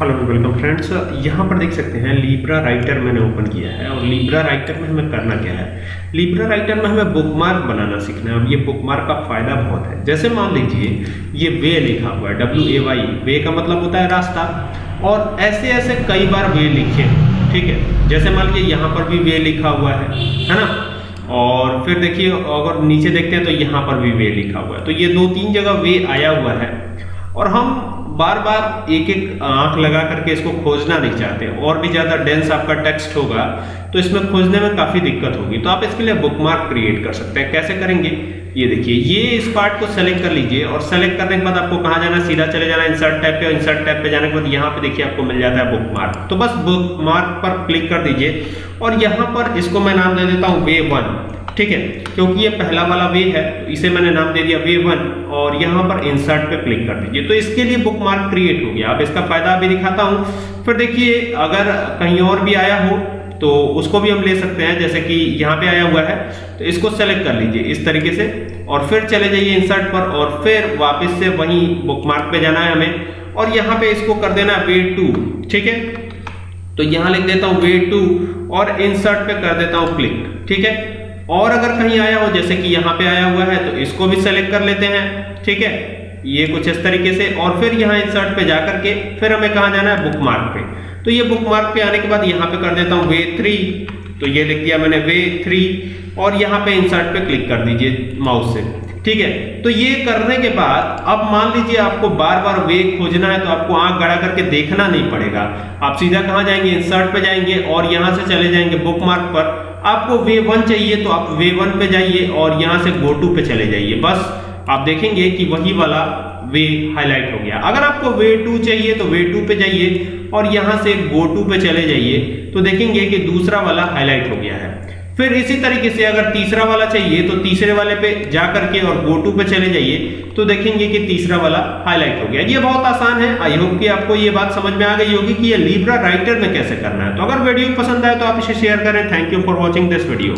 Hello welcome friends यहाँ पर देख सकते हैं लीब्रा राइटर मैंने ओपन किया है और लीब्रा राइटर में हमें करना क्या है? लीब्रा राइटर में हमें बुकमार्क बनाना सीखना है अब ये बुकमार्क का फ़ायदा बहुत है। जैसे मान लीजिए, ये वे लिखा हुआ है डब्ल्यू ए वाई वे का मतलब होता है रास्ता। और ऐसे ऐसे कई बार वे लिखे ठीक है? जैसे मान लीजिए, यहाँ पर भी वे लिखा हुआ है है ना? और फिर देखिए, अगर नीचे देखते हैं तो यहाँ पर भी वे लिखा हुआ है। तो ये दो तीन जगह वे आया हुआ है। और हम बार बार एक एक आँख लगा करके इसको खोजना नहीं चाहते। और भी ज़्यादा डेंस आपका टेक्स्ट होगा तो इसमें खोजने में काफ़ी दिक्कत होगी। तो आप इसके लिए बुकमार्क क्रिएट कर सकते हैं। कैसे करेंगे? ये देखिए, ये इस पार्ट को सेलेक्ट कर लीजिए और सेलेक्ट करने के बाद आपको कहाँ जाना सीधा चले जाना इंसर्ट टैब पे इंसर्ट टैब पे जाने के बाद यहाँ पे देखिए आपको मिल जाता है बुकमार्क तो बस बुकमार्क पर क्लिक कर दीजिए। और यहाँ पर इसको मैं नाम दे देता हूँ वे वन ठीक है? क्योंकि ये पहला वाला वे है, इसे मैंने नाम दे दिया वे वन, और यहाँ पर इंसर्ट पे क्लिक कर दीजिए। तो इसके लिए बुक मार्क क्रिएट हो गया। अब इसका फ़ायदा अभी दिखाता हूँ। फिर देखिए, अगर कहीं और भी आया हो तो उसको भी हम ले सकते हैं, जैसे कि यहाँ पे आया हुआ है। तो इसको सेलेक्ट कर लीजिए इस तरीके से, और फिर चले जाइए इंसर्ट पर, और फिर वापस से वहीं बुक मार्क पे जाना है हमें। और यहाँ पे इसको कर देना वे टू ठीक है? तो यहाँ लिख देता हूँ वे टू और इंसर्ट पे कर देता हूँ क्लिक ठीक है? और अगर कहीं आया हो, जैसे कि यहाँ पे आया हुआ है तो इसको भी सेलेक्ट कर लेते हैं, ठीक है? ये कुछ इस तरीके से, और फिर यहाँ इंसर्ट पे जा करके फिर हमें कहाँ जाना है? बुक मार्क पे। तो ये बुक मार्क पे आने के बाद यहाँ पे कर देता हूँ वे थ्री तो ये लिख दिया मैंने वे थ्री और यहाँ पे इंसर्ट पे क्लिक कर दीजिए माउस से, ठीक है? तो ये करने के बाद, अब मान लीजिए आपको बार बार वे खोजना है तो आपको आँख गड़ा करके देखना नहीं पड़ेगा। आप सीधा कहाँ जाएँगे? इंसर्ट पे जाएँगे, और यहाँ से चले जाएँगे बुक मार्क पर। आपको वे वन चाहिए तो आप वे वन पे जाइए और यहाँ से गो टू पे चले जाइए। बस आप देखेंगे कि वही वाला वे हाईलाइट हो गया। अगर आपको वे टू चाहिए तो वे टू पे जाइए और यहाँ से गो टू पे चले जाइए। तो देखेंगे कि दूसरा वाला हाईलाइट हो गया है। फिर इसी तरीके से अगर तीसरा वाला चाहिए तो तीसरे वाले पे जा करके और गो टू पे चले जाइए तो देखेंगे कि तीसरा वाला हाईलाइट हो गया। ये बहुत आसान है। आई होप कि आपको ये बात समझ में आ गई होगी कि ये लीब्रा राइटर में कैसे करना है। तो अगर वीडियो पसंद आए तो आप इसे शेयर करें। Thank you for watching this video